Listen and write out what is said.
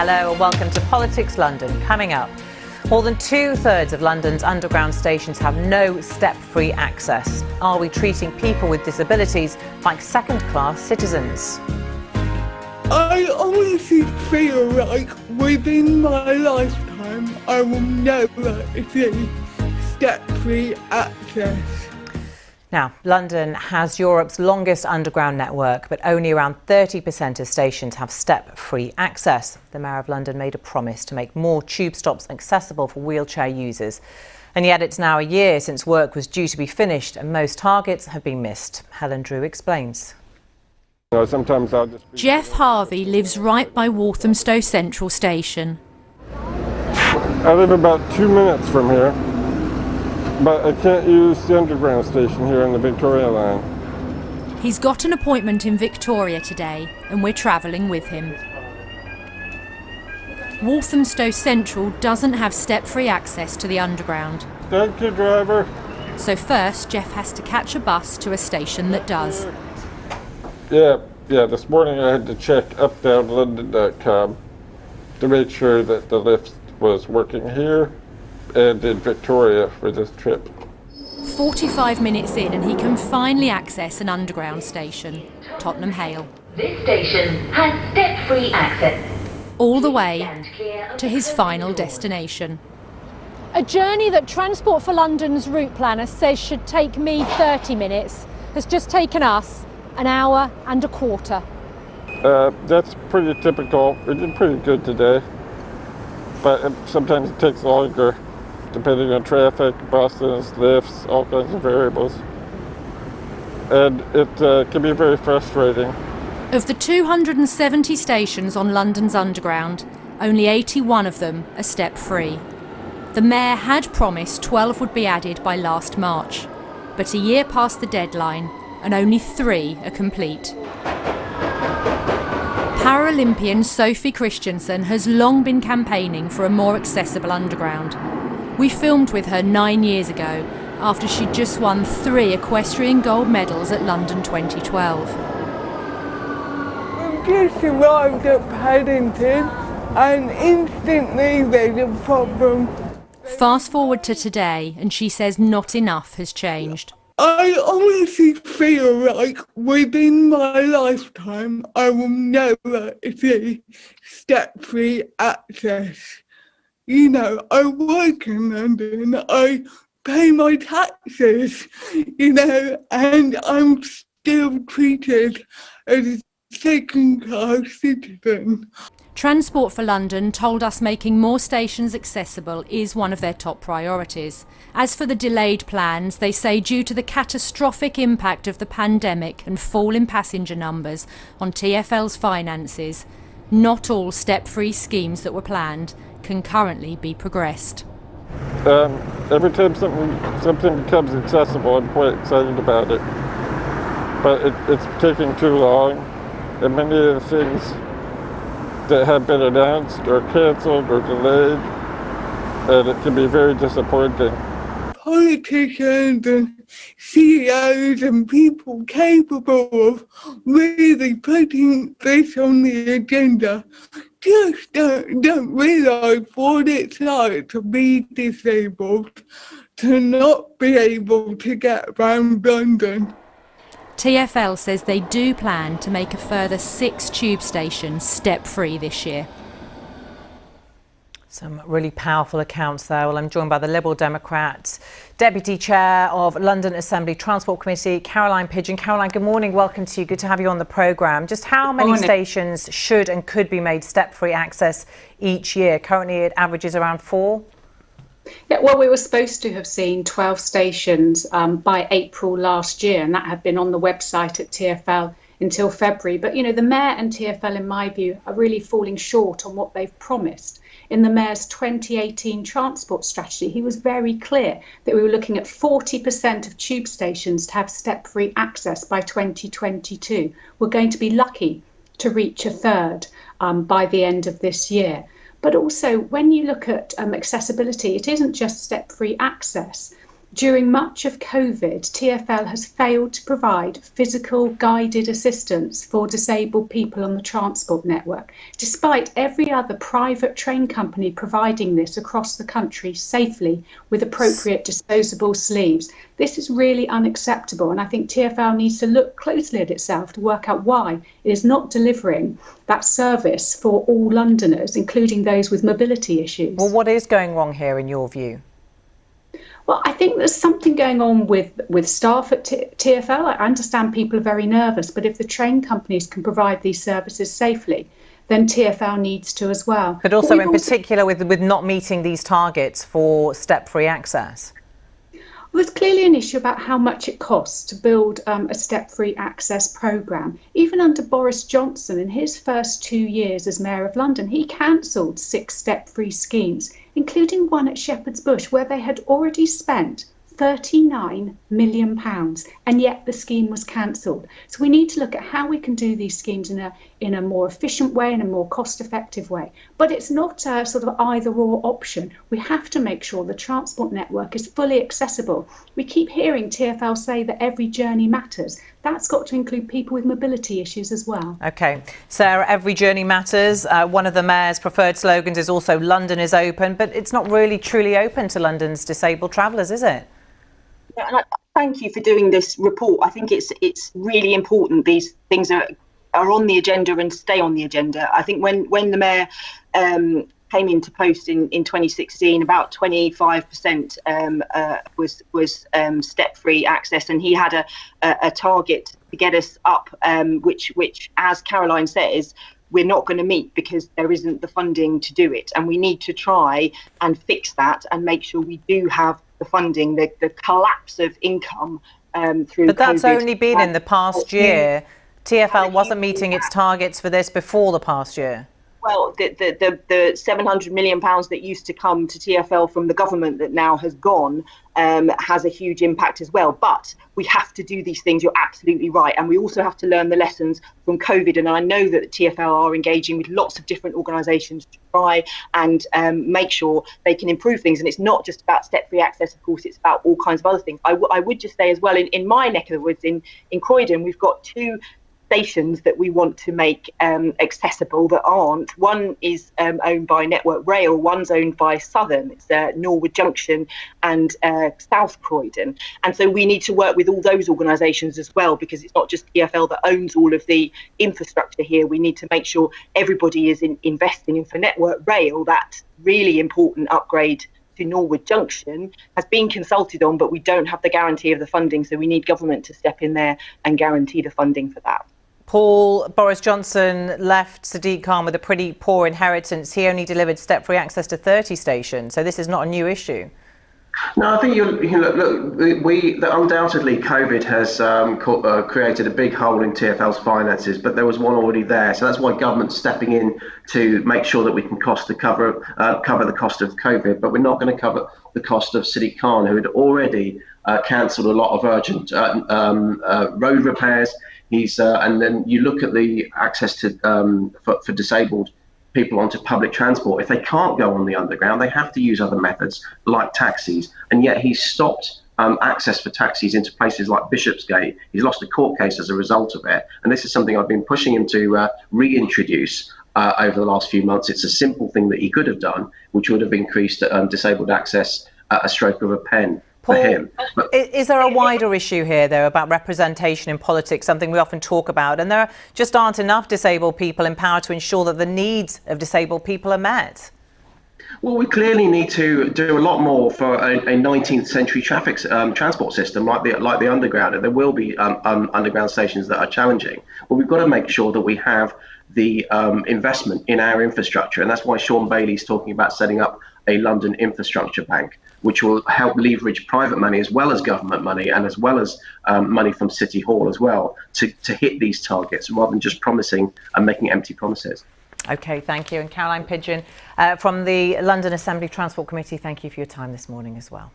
Hello and welcome to Politics London. Coming up, more than two thirds of London's underground stations have no step free access. Are we treating people with disabilities like second class citizens? I honestly feel like within my lifetime I will never see step free access. Now, London has Europe's longest underground network, but only around 30% of stations have step-free access. The Mayor of London made a promise to make more tube stops accessible for wheelchair users. And yet it's now a year since work was due to be finished and most targets have been missed. Helen Drew explains. You know, sometimes I'll just Jeff Harvey lives right by Walthamstow Central Station. I live about two minutes from here, but I can't use the underground station here on the Victoria line. He's got an appointment in Victoria today and we're travelling with him. Walthamstow Central doesn't have step-free access to the underground. Thank you, driver. So first, Jeff has to catch a bus to a station that does. Yeah, yeah, this morning I had to check updownlondon.com to make sure that the lift was working here and in Victoria for this trip. 45 minutes in and he can finally access an underground station, Tottenham Hale. This station has step-free access. All the way to his final destination. A journey that Transport for London's route planner says should take me 30 minutes has just taken us an hour and a quarter. Uh, that's pretty typical. We did pretty good today, but sometimes it takes longer depending on traffic, buses, lifts, all kinds of variables. And it uh, can be very frustrating. Of the 270 stations on London's Underground, only 81 of them are step-free. The Mayor had promised 12 would be added by last March, but a year past the deadline and only three are complete. Paralympian Sophie Christiansen has long been campaigning for a more accessible underground. We filmed with her nine years ago after she'd just won three equestrian gold medals at London 2012. I just arrived at Paddington and instantly there's a problem. Fast forward to today and she says not enough has changed. I honestly feel like within my lifetime I will never see step-free access. You know, I work in London, I pay my taxes, you know, and I'm still treated as a second-class citizen. Transport for London told us making more stations accessible is one of their top priorities. As for the delayed plans, they say due to the catastrophic impact of the pandemic and fall in passenger numbers on TfL's finances, not all step-free schemes that were planned can currently be progressed. Um, every time something, something becomes accessible, I'm quite excited about it. But it, it's taking too long, and many of the things that have been announced or cancelled or delayed, and it can be very disappointing. Politicians and CEOs and people capable of really putting this on the agenda just don't, don't realise what it's like to be disabled, to not be able to get around London. TfL says they do plan to make a further six tube stations step-free this year. Some really powerful accounts there. Well, I'm joined by the Liberal Democrat, Deputy Chair of London Assembly Transport Committee, Caroline Pidgeon. Caroline, good morning. Welcome to you. Good to have you on the programme. Just how many stations should and could be made step-free access each year? Currently, it averages around four. Yeah, well, we were supposed to have seen 12 stations um, by April last year, and that had been on the website at TfL until February. But, you know, the Mayor and TfL, in my view, are really falling short on what they've promised. In the Mayor's 2018 transport strategy, he was very clear that we were looking at 40% of tube stations to have step free access by 2022. We're going to be lucky to reach a third um, by the end of this year. But also, when you look at um, accessibility, it isn't just step free access. During much of COVID, TFL has failed to provide physical guided assistance for disabled people on the transport network, despite every other private train company providing this across the country safely with appropriate disposable sleeves. This is really unacceptable, and I think TFL needs to look closely at itself to work out why it is not delivering that service for all Londoners, including those with mobility issues. Well, what is going wrong here in your view? Well, I think there's something going on with, with staff at T- TFL. I understand people are very nervous, but if the train companies can provide these services safely, then TFL needs to as well. But also, but in also, particular, with, with not meeting these targets for step free access. There's clearly an issue about how much it costs to build um, a step free access programme. Even under Boris Johnson, in his first two years as Mayor of London, he cancelled six step free schemes including one at Shepherd's Bush, where they had already spent 39 million pounds and yet the scheme was cancelled so we need to look at how we can do these schemes in a in a more efficient way in a more cost effective way but it's not a sort of either or option we have to make sure the transport network is fully accessible we keep hearing TFL say that every journey matters that's got to include people with mobility issues as well. Okay. Sarah, every journey matters. Uh, one of the Mayor's preferred slogans is also London is open, but it's not really truly open to London's disabled travellers, is it? And I, thank you for doing this report. I think it's it's really important these things are are on the agenda and stay on the agenda. I think when when the mayor um, came into post in, in 2016, about 25% um, uh, was was um, step free access, and he had a, a, a target to get us up, um, which which as Caroline says. We're not going to meet because there isn't the funding to do it, and we need to try and fix that and make sure we do have the funding, the, the collapse of income um, through. But that's COVID. only been in the past year. TFL wasn't meeting its targets for this before the past year. Well, the, the, the, the 700 million pounds that used to come to TFL from the government that now has gone um, has a huge impact as well. But we have to do these things. You're absolutely right. And we also have to learn the lessons from COVID. And I know that TFL are engaging with lots of different organisations to try and um, make sure they can improve things. And it's not just about step free access, of course, it's about all kinds of other things. I, w- I would just say as well, in, in my neck of the woods in, in Croydon, we've got two stations that we want to make um, accessible that aren't. One is um, owned by Network Rail, one's owned by Southern. It's uh, Norwood Junction and uh, South Croydon. And so we need to work with all those organisations as well because it's not just TFL that owns all of the infrastructure here. We need to make sure everybody is in, investing in for Network Rail that really important upgrade to Norwood Junction has been consulted on, but we don't have the guarantee of the funding. So we need government to step in there and guarantee the funding for that. Paul, Boris Johnson left Sadiq Khan with a pretty poor inheritance. He only delivered step-free access to 30 stations, so this is not a new issue. No, I think you, look, we undoubtedly COVID has um, co- uh, created a big hole in TFL's finances, but there was one already there, so that's why government's stepping in to make sure that we can cost to cover uh, cover the cost of COVID, but we're not going to cover the cost of Sadiq Khan, who had already uh, cancelled a lot of urgent uh, um, uh, road repairs. He's uh, and then you look at the access to um, for, for disabled people onto public transport. If they can't go on the underground, they have to use other methods like taxis. And yet he's stopped um, access for taxis into places like Bishopsgate. He's lost a court case as a result of it. And this is something I've been pushing him to uh, reintroduce uh, over the last few months. It's a simple thing that he could have done, which would have increased um, disabled access at a stroke of a pen. Paul, is there a wider issue here, though, about representation in politics, something we often talk about, and there just aren't enough disabled people in power to ensure that the needs of disabled people are met? Well, we clearly need to do a lot more for a, a 19th century traffic um, transport system like the like the underground. And there will be um, um, underground stations that are challenging, but we've got to make sure that we have the um, investment in our infrastructure, and that's why Shaun Bailey is talking about setting up a London infrastructure bank which will help leverage private money as well as government money and as well as um, money from City Hall as well to, to hit these targets rather than just promising and making empty promises. Okay, thank you. And Caroline Pidgeon uh, from the London Assembly Transport Committee, thank you for your time this morning as well.